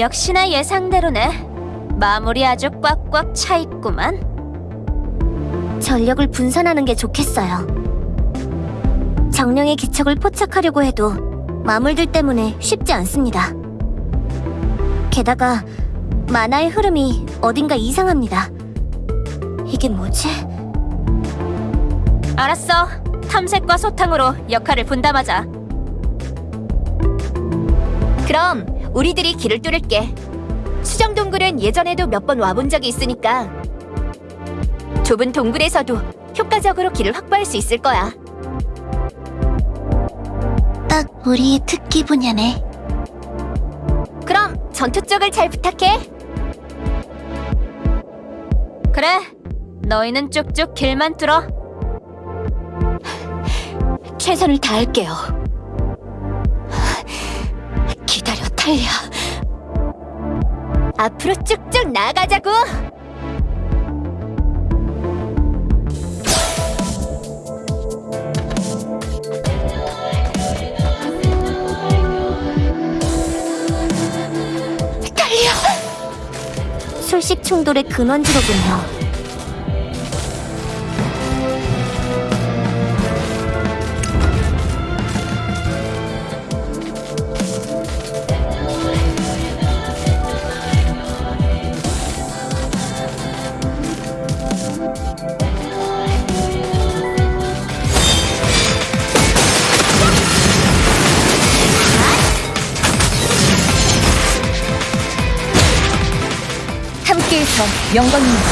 역시나 예상대로네. 마무리 아주 꽉꽉 차 있구만. 전력을 분산하는 게 좋겠어요. 정령의 기척을 포착하려고 해도 마물들 때문에 쉽지 않습니다. 게다가 만화의 흐름이 어딘가 이상합니다. 이게 뭐지? 알았어. 탐색과 소탕으로 역할을 분담하자. 그럼 우리들이 길을 뚫을게. 수정 동굴은 예전에도 몇 번 와본 적이 있으니까 좁은 동굴에서도 효과적으로 길을 확보할 수 있을 거야. 딱 우리의 특기 분야네. 그럼 전투 쪽을 잘 부탁해. 그래. 너희는 쭉쭉 길만 뚫어. 최선을 다할게요. 탈리아. 앞으로 쭉쭉 나아가자고. 술식 충돌의 근원지로군요. 함께해서 영광입니다.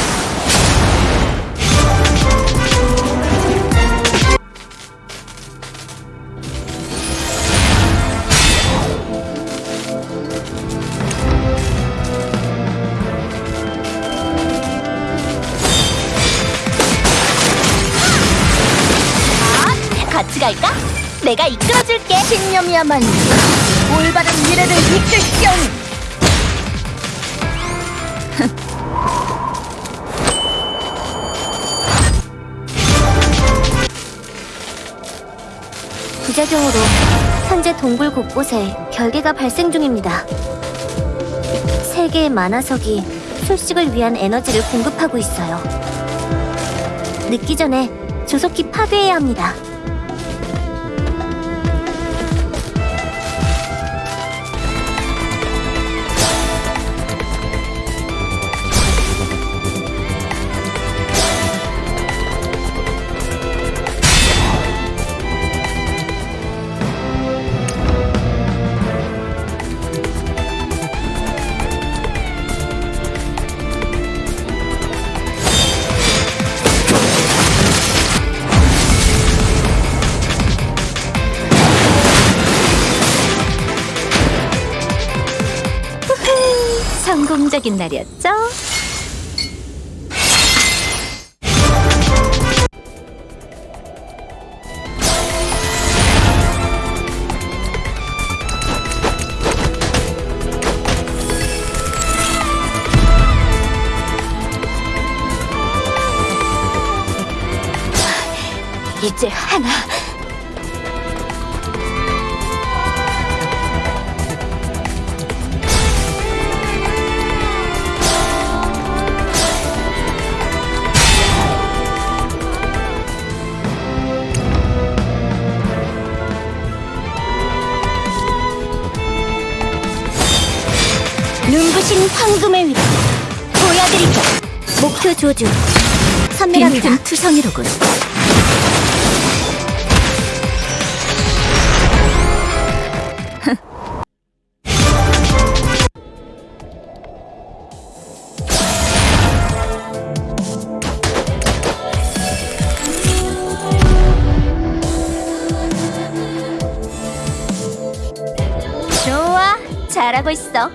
아, 같이 갈까? 내가 이끌어줄게. 신념이야말로 올바른 미래를 이끌시 부작용으로 현재 동굴 곳곳에 결계가 발생 중입니다. 세 개의 만화석이 술식을 위한 에너지를 공급하고 있어요. 늦기 전에 조속히 파괴해야 합니다. 성공적인 날이었죠? 눈부신 황금의 위로 보여드리죠. 목표 조준. 선멸합니다. 투성이로군. 좋아. 잘하고 있어.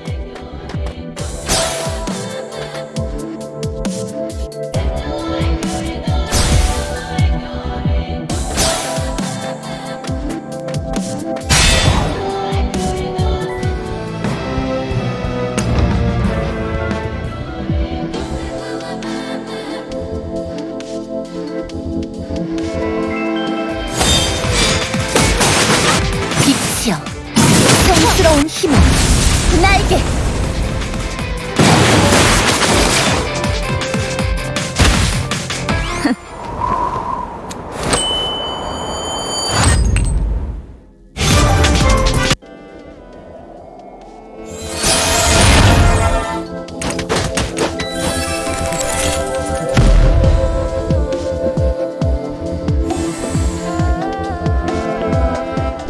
놀라운 힘을 나에게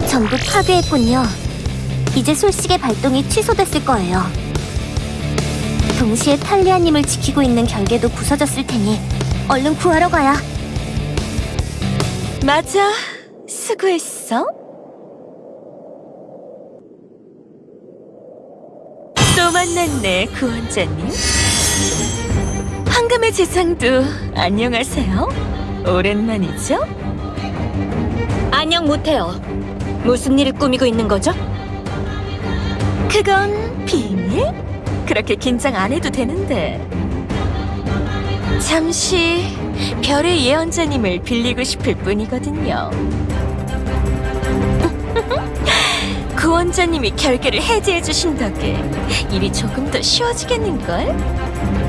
전부 파괴했군요. 이제 솔직의 발동이 취소됐을 거예요. 동시에 탈리아님을 지키고 있는 결계도 부서졌을 테니 얼른 구하러 가야. 맞아. 수고했어. 또 만났네, 구원자님. 황금의 재상도 안녕하세요. 오랜만이죠? 안녕 못해요. 무슨 일을 꾸미고 있는 거죠? 그건 비밀? 그렇게 긴장 안 해도 되는데. 잠시 별의 예언자님을 빌리고 싶을 뿐이거든요. 구원자님이 결계를 해제해 주신 덕에 일이 조금 더 쉬워지겠는걸?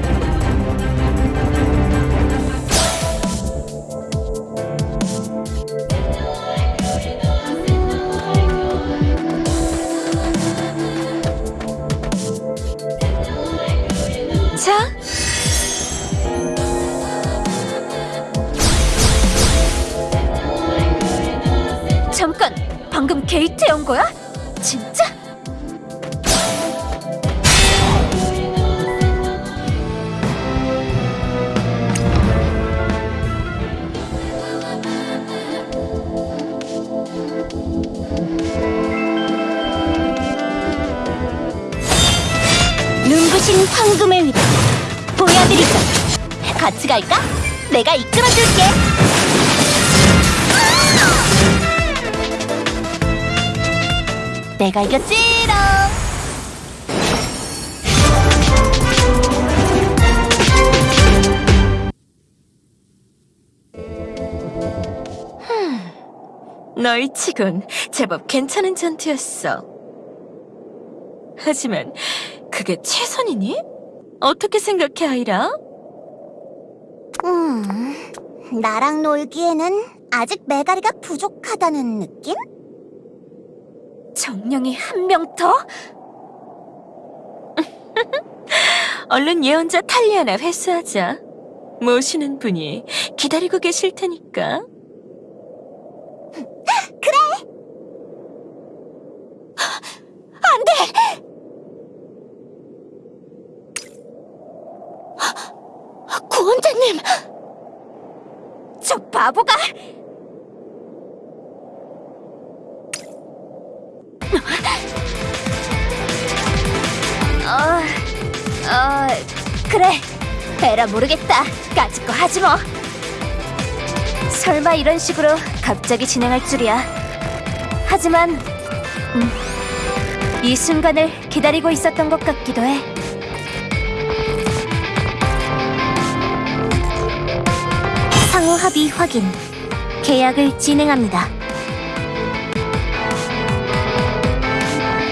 잠깐, 방금 게이트 연 거야? 진짜? 눈부신 황금의 위력 보여드리죠. 같이 갈까? 내가 이끌어줄게. 내가 이겼지롱. 너희 치곤 제법 괜찮은 전투였어. 하지만 그게 최선이니? 어떻게 생각해, 아이라? 음, 나랑 놀기에는 아직 메가리가 부족하다는 느낌? 정령이 한 명 더? 얼른 예언자 탈리아나 회수하자. 모시는 분이 기다리고 계실 테니까. 구원자님! 저 바보가! 어, 그래. 에라 모르겠다. 까짓 거 하지 뭐. 설마 이런 식으로 갑자기 진행할 줄이야. 하지만, 음, 이 순간을 기다리고 있었던 것 같기도 해. 상호 합의 확인. 계약을 진행합니다.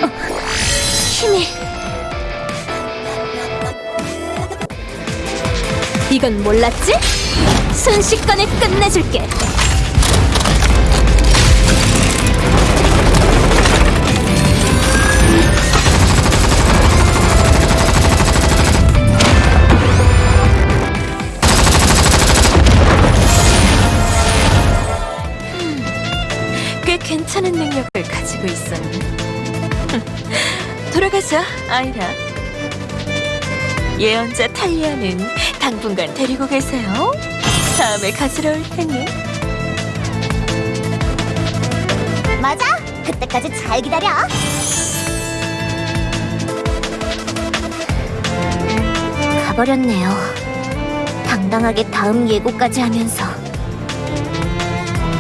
어, 힘이 이건 몰랐지? 순식간에 끝내줄게. 꽤 괜찮은 능력을 가지고 있었네. 돌아가자, 아이라. 예언자 탈리아는 당분간 데리고 계세요. 다음에 가지러 올 테니. 맞아. 그때까지 잘 기다려. 가버렸네요. 당당하게 다음 예고까지 하면서.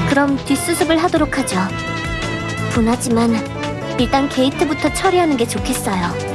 그럼 뒷수습을 하도록 하죠. 분하지만 일단 게이트부터 처리하는 게 좋겠어요.